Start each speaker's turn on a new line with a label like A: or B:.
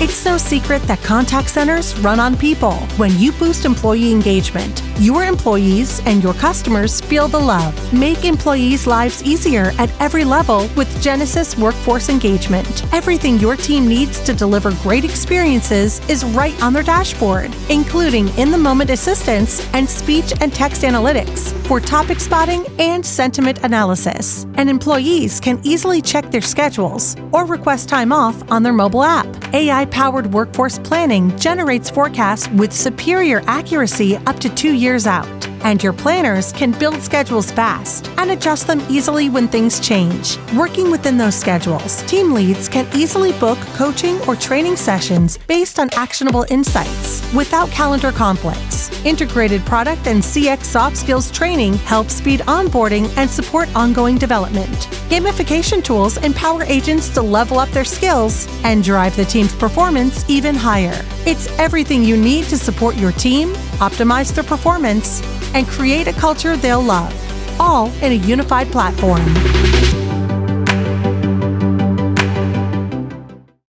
A: It's no secret that contact centers run on people. When you boost employee engagement, your employees and your customers feel the love. Make employees' lives easier at every level with Genesys Workforce Engagement. Everything your team needs to deliver great experiences is right on their dashboard, including in the moment assistance and speech and text analytics for topic spotting and sentiment analysis. And employees can easily check their schedules or request time off on their mobile app. AI powered workforce planning generates forecasts with superior accuracy up to two years out. And your planners can build schedules fast and adjust them easily when things change. Working within those schedules, team leads can easily book coaching or training sessions based on actionable insights without calendar conflicts. Integrated product and CX soft skills training helps speed onboarding and support ongoing development. Gamification tools empower agents to level up their skills and drive the team's performance even higher. It's everything you need to support your team, optimize their performance, and create a culture they'll love, all in a unified platform.